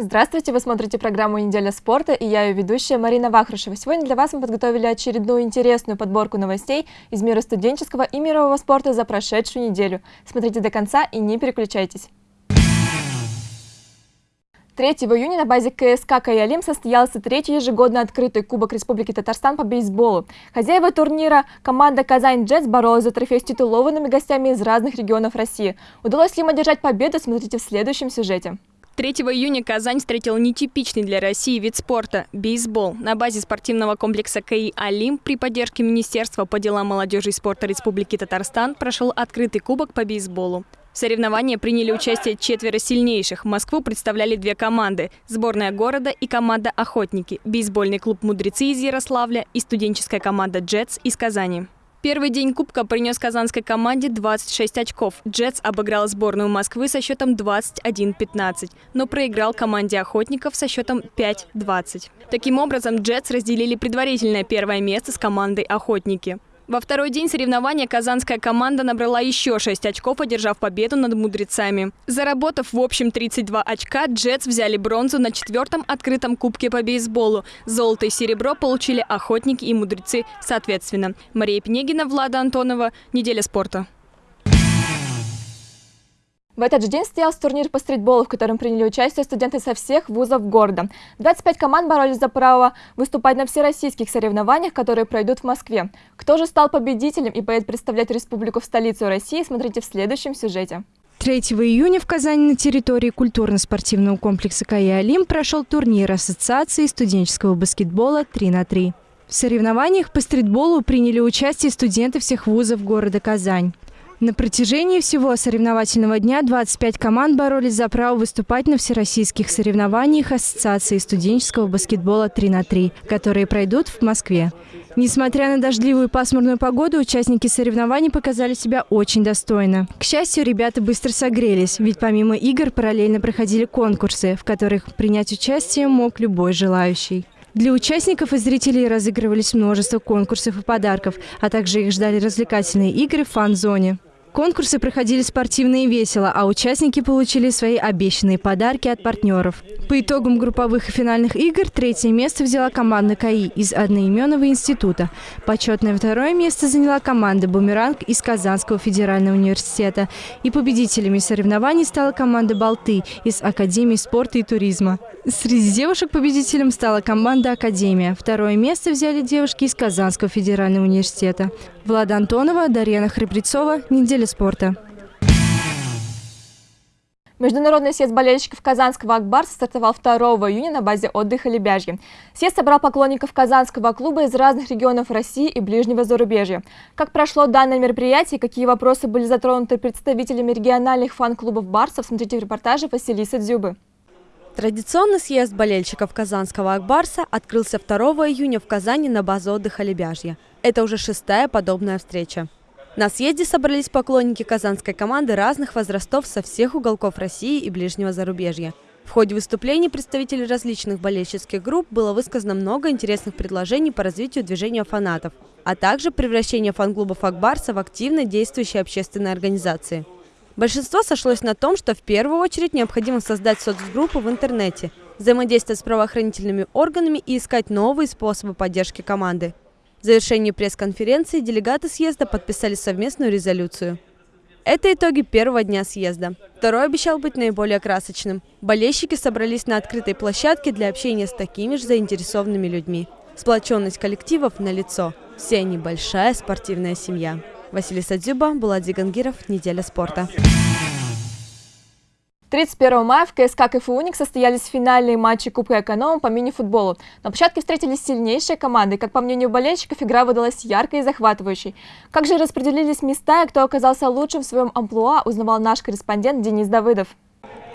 Здравствуйте, вы смотрите программу «Неделя спорта» и я ее ведущая Марина Вахрушева. Сегодня для вас мы подготовили очередную интересную подборку новостей из мира студенческого и мирового спорта за прошедшую неделю. Смотрите до конца и не переключайтесь. 3 июня на базе КСК «Каялим» состоялся третий ежегодный открытый Кубок Республики Татарстан по бейсболу. Хозяева турнира команда «Казань Джетс» боролась за трофей с титулованными гостями из разных регионов России. Удалось ли им одержать победу, смотрите в следующем сюжете. 3 июня Казань встретила нетипичный для России вид спорта – бейсбол. На базе спортивного комплекса КАИ «Алим» при поддержке Министерства по делам молодежи и спорта Республики Татарстан прошел открытый кубок по бейсболу. В соревновании приняли участие четверо сильнейших. Москву представляли две команды – сборная города и команда «Охотники», бейсбольный клуб «Мудрецы» из Ярославля и студенческая команда «Джетс» из Казани. Первый день Кубка принес казанской команде 26 очков. «Джетс» обыграл сборную Москвы со счетом 21-15, но проиграл команде «Охотников» со счетом 5-20. Таким образом, «Джетс» разделили предварительное первое место с командой «Охотники». Во второй день соревнования казанская команда набрала еще 6 очков, одержав победу над мудрецами. Заработав в общем 32 очка, «Джетс» взяли бронзу на четвертом открытом кубке по бейсболу. Золото и серебро получили охотники и мудрецы соответственно. Мария Пенегина, Влада Антонова. Неделя спорта. В этот же день состоялся турнир по стритболу, в котором приняли участие студенты со всех вузов города. 25 команд боролись за право выступать на всероссийских соревнованиях, которые пройдут в Москве. Кто же стал победителем и поедет представлять республику в столицу России, смотрите в следующем сюжете. 3 июня в Казани на территории культурно-спортивного комплекса «Кая Олим» прошел турнир Ассоциации студенческого баскетбола 3 на 3. В соревнованиях по стритболу приняли участие студенты всех вузов города Казань. На протяжении всего соревновательного дня 25 команд боролись за право выступать на всероссийских соревнованиях Ассоциации студенческого баскетбола 3 на 3, которые пройдут в Москве. Несмотря на дождливую и пасмурную погоду, участники соревнований показали себя очень достойно. К счастью, ребята быстро согрелись, ведь помимо игр параллельно проходили конкурсы, в которых принять участие мог любой желающий. Для участников и зрителей разыгрывались множество конкурсов и подарков, а также их ждали развлекательные игры в фан-зоне. Конкурсы проходили спортивно и весело, а участники получили свои обещанные подарки от партнеров. По итогам групповых и финальных игр третье место взяла команда КАИ из одноименного института. Почетное второе место заняла команда «Бумеранг» из Казанского федерального университета. И победителями соревнований стала команда «Болты» из Академии спорта и туризма. Среди девушек победителем стала команда «Академия». Второе место взяли девушки из Казанского федерального университета. Влада Антонова, Дарьяна Хребрецова. Неделя спорта. Международный съезд болельщиков Казанского Акбарса стартовал 2 июня на базе отдыха Лебяжье. Съезд собрал поклонников Казанского клуба из разных регионов России и ближнего зарубежья. Как прошло данное мероприятие, какие вопросы были затронуты представителями региональных фан-клубов Барсов, смотрите в репортаже Василисы Дзюбы. Традиционный съезд болельщиков Казанского Акбарса открылся 2 июня в Казани на базе отдыха Лебяжье. Это уже шестая подобная встреча. На съезде собрались поклонники казанской команды разных возрастов со всех уголков России и ближнего зарубежья. В ходе выступлений представителей различных болельщических групп было высказано много интересных предложений по развитию движения фанатов, а также превращение фан-клубов Акбарса в активно действующие общественные организации. Большинство сошлось на том, что в первую очередь необходимо создать соцгруппу в интернете, взаимодействовать с правоохранительными органами и искать новые способы поддержки команды. В завершении пресс-конференции делегаты съезда подписали совместную резолюцию. Это итоги первого дня съезда. Второй обещал быть наиболее красочным. Болельщики собрались на открытой площадке для общения с такими же заинтересованными людьми. Сплоченность коллективов на лицо. Все они большая спортивная семья. Василий Дзюба, Булат Зигангиров, Неделя спорта. 31 мая в КСК КФУ «Уник» состоялись финальные матчи Кубка Эконома по мини-футболу. На площадке встретились сильнейшие команды. Как по мнению болельщиков, игра выдалась яркой и захватывающей. Как же распределились места и кто оказался лучшим в своем амплуа, узнавал наш корреспондент Денис Давыдов.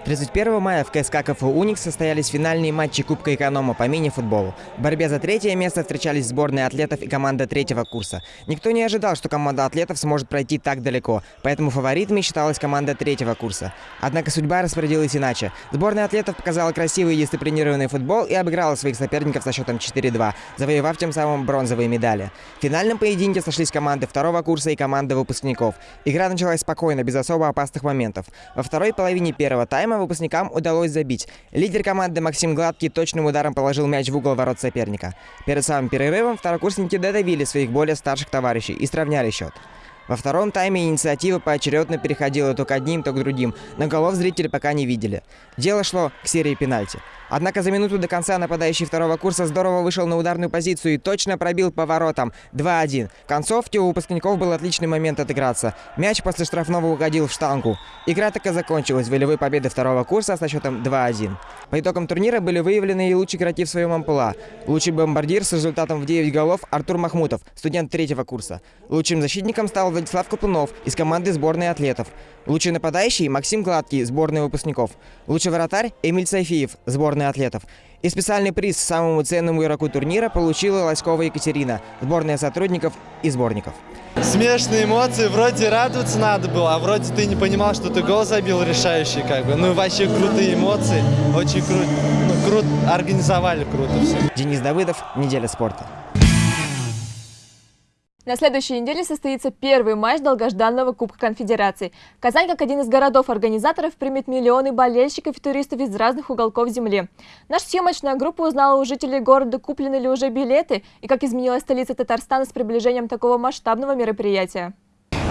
31 мая в КСК КФУ «Уникс» состоялись финальные матчи Кубка Эконома по мини-футболу. В борьбе за третье место встречались сборные атлетов и команда третьего курса. Никто не ожидал, что команда атлетов сможет пройти так далеко, поэтому фаворитами считалась команда третьего курса. Однако судьба распорядилась иначе. Сборная атлетов показала красивый и дисциплинированный футбол и обыграла своих соперников со счетом 4-2, завоевав тем самым бронзовые медали. В финальном поединке сошлись команды второго курса и команда выпускников. Игра началась спокойно, без особо опасных моментов. Во второй половине первого тайма время выпускникам удалось забить. Лидер команды Максим Гладкий точным ударом положил мяч в угол ворот соперника. Перед самым перерывом второкурсники додавили своих более старших товарищей и сравняли счет. Во втором тайме инициатива поочередно переходила то к одним, то к другим, но голов зрители пока не видели. Дело шло к серии пенальти. Однако за минуту до конца нападающий второго курса здорово вышел на ударную позицию и точно пробил поворотом 2-1. В концовке у выпускников был отличный момент отыграться. Мяч после штрафного угодил в штангу. Игра так и закончилась волевой победой второго курса со счетом 2-1. По итогам турнира были выявлены и лучшие игроки в своем ампула. Лучший бомбардир с результатом в 9 голов Артур Махмутов, студент третьего курса. Лучшим защитником стал Владислав Каплунов из команды сборной атлетов. Лучший нападающий Максим Гладкий, сборная выпускников. Лучший вратарь Эмиль Сайфиев, сборная атлетов. И специальный приз самому ценному игроку турнира получила Лоськова Екатерина, сборная сотрудников и сборников. Смешные эмоции, вроде радоваться надо было, а вроде ты не понимал, что ты гол забил решающий, как бы. Ну вообще крутые эмоции, очень круто, ну, круто, организовали круто все. Денис Давыдов, «Неделя спорта». На следующей неделе состоится первый матч долгожданного Кубка Конфедерации. Казань, как один из городов-организаторов, примет миллионы болельщиков и туристов из разных уголков земли. Наша съемочная группа узнала у жителей города, куплены ли уже билеты и как изменилась столица Татарстана с приближением такого масштабного мероприятия.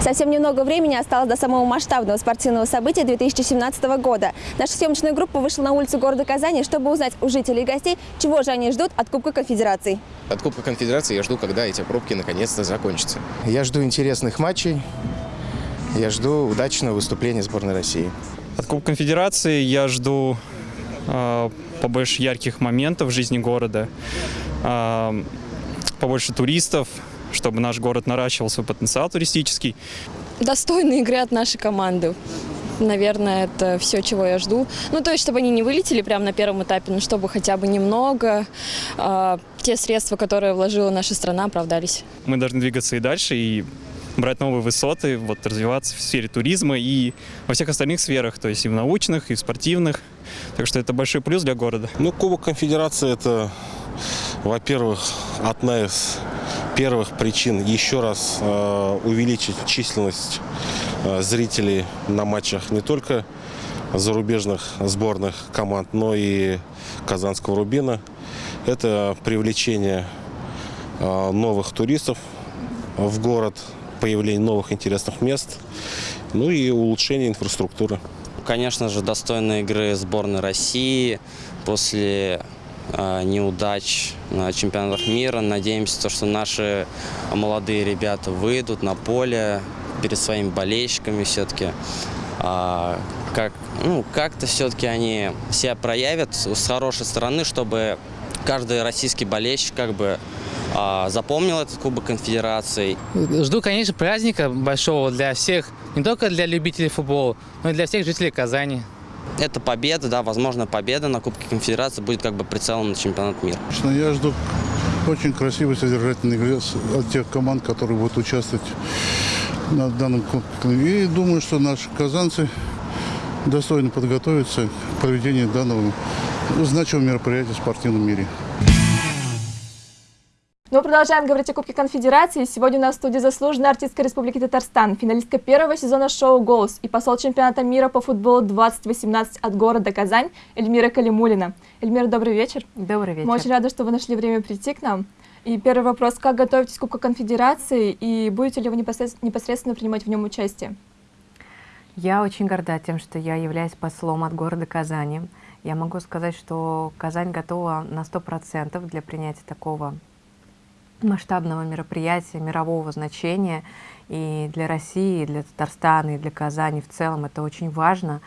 Совсем немного времени осталось до самого масштабного спортивного события 2017 года. Наша съемочная группа вышла на улицу города Казани, чтобы узнать у жителей и гостей, чего же они ждут от Кубка Конфедерации. От Кубка Конфедерации я жду, когда эти пробки наконец-то закончатся. Я жду интересных матчей, я жду удачного выступления сборной России. От Кубка Конфедерации я жду э, побольше ярких моментов в жизни города, э, побольше туристов, чтобы наш город наращивал свой потенциал туристический. Достойной игры от нашей команды. Наверное, это все, чего я жду. Ну, то есть, чтобы они не вылетели прямо на первом этапе, но чтобы хотя бы немного э, те средства, которые вложила наша страна, оправдались. Мы должны двигаться и дальше, и брать новые высоты, вот, развиваться в сфере туризма и во всех остальных сферах, то есть и в научных, и в спортивных. Так что это большой плюс для города. Ну, Кубок Конфедерации – это, во-первых, одна из первых причин еще раз э, увеличить численность э, зрителей на матчах не только зарубежных сборных команд, но и Казанского Рубина. Это привлечение э, новых туристов в город, появление новых интересных мест, ну и улучшение инфраструктуры. Конечно же, достойной игры сборной России после неудач на чемпионатах мира. Надеемся, что наши молодые ребята выйдут на поле перед своими болельщиками все-таки. А, как, ну, как-то все-таки они себя проявят с хорошей стороны, чтобы каждый российский болельщик как бы а, запомнил этот Кубок Конфедерации. Жду, конечно, праздника большого для всех, не только для любителей футбола, но и для всех жителей Казани. Это победа, да, возможно, победа на Кубке Конфедерации будет как бы прицелом на чемпионат мира. Я жду очень красивой, содержательной игры от тех команд, которые будут участвовать на данном кубке. И думаю, что наши казанцы достойно подготовятся к проведению данного значимого мероприятия в спортивном мире. Мы продолжаем говорить о Кубке Конфедерации. Сегодня у нас в студии заслуженная артистка Республики Татарстан, финалистка первого сезона шоу «Голос» и посол чемпионата мира по футболу 2018 от города Казань Эльмира Калимулина. Эльмира, добрый вечер. Добрый вечер. Мы очень рады, что вы нашли время прийти к нам. И первый вопрос, как готовитесь к Кубку Конфедерации и будете ли вы непосредственно принимать в нем участие? Я очень горда тем, что я являюсь послом от города Казани. Я могу сказать, что Казань готова на 100% для принятия такого масштабного мероприятия мирового значения. И для России, и для Татарстана, и для Казани в целом это очень важно.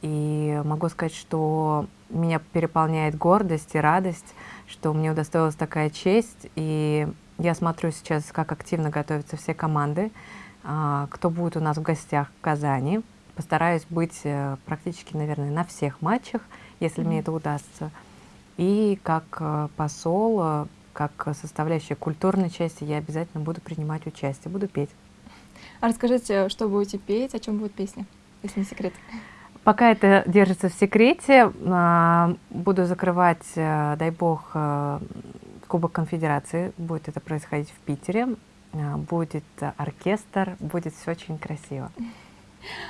И могу сказать, что меня переполняет гордость и радость, что мне удостоилась такая честь. И я смотрю сейчас, как активно готовятся все команды, а, кто будет у нас в гостях в Казани. Постараюсь быть э, практически, наверное, на всех матчах, если mm -hmm. мне это удастся. И как э, посол э, как составляющая культурной части, я обязательно буду принимать участие, буду петь. А расскажите, что будете петь, о чем будет песня, если не секрет? Пока это держится в секрете, а, буду закрывать, э, дай бог, э, Кубок Конфедерации. Будет это происходить в Питере. А, будет оркестр, будет все очень красиво.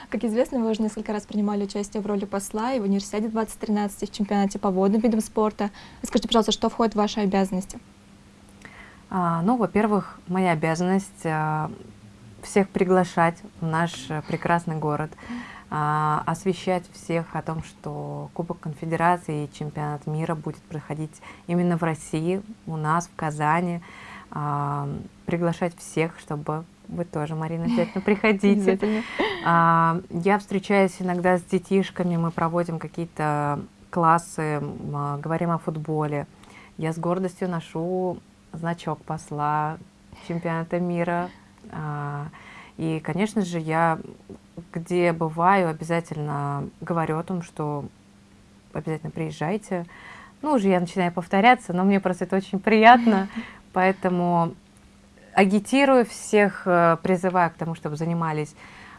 Как известно, вы уже несколько раз принимали участие в роли посла и в университете 2013, и в чемпионате по водным видам спорта. Скажите, пожалуйста, что входит в ваши обязанности? А, ну, во-первых, моя обязанность а, всех приглашать в наш прекрасный город, а, освещать всех о том, что Кубок Конфедерации и Чемпионат мира будет проходить именно в России, у нас, в Казани, приглашать всех, чтобы вы тоже, Марина, обязательно приходите. Я встречаюсь иногда с детишками, мы проводим какие-то классы, говорим о футболе. Я с гордостью ношу значок посла чемпионата мира. А, и, конечно же, я где бываю, обязательно говорю о том, что обязательно приезжайте. Ну, уже я начинаю повторяться, но мне просто это очень приятно, поэтому агитирую всех, э, призываю к тому, чтобы занимались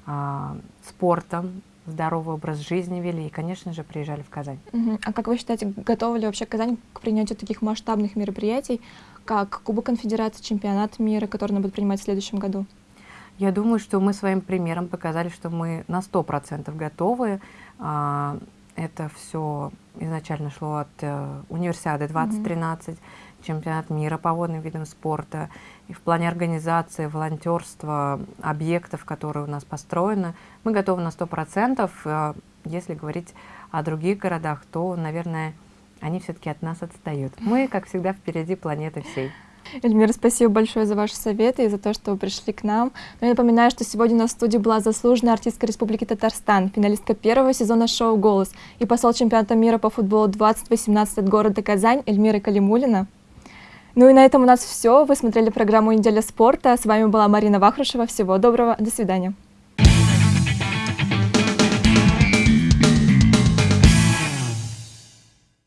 а, спортом, здоровый образ жизни вели и, конечно же, приезжали в Казань. А как вы считаете, готова ли вообще Казань к принятию таких масштабных мероприятий, как Кубок Конфедерации, Чемпионат мира, который она будет принимать в следующем году? Я думаю, что мы своим примером показали, что мы на 100% готовы. А, это все изначально шло от э, универсиады 2013, mm -hmm. чемпионат мира по водным видам спорта. И в плане организации, волонтерства, объектов, которые у нас построены, мы готовы на 100%. Э, если говорить о других городах, то, наверное, они все-таки от нас отстают. Мы, как всегда, впереди планеты всей. Эльмира, спасибо большое за ваши советы и за то, что вы пришли к нам. Но я напоминаю, что сегодня у нас в студии была заслуженная артистка Республики Татарстан, финалистка первого сезона шоу «Голос» и посол чемпионата мира по футболу 2018 от города Казань Эльмира Калимулина. Ну и на этом у нас все. Вы смотрели программу «Неделя спорта». С вами была Марина Вахрушева. Всего доброго. До свидания.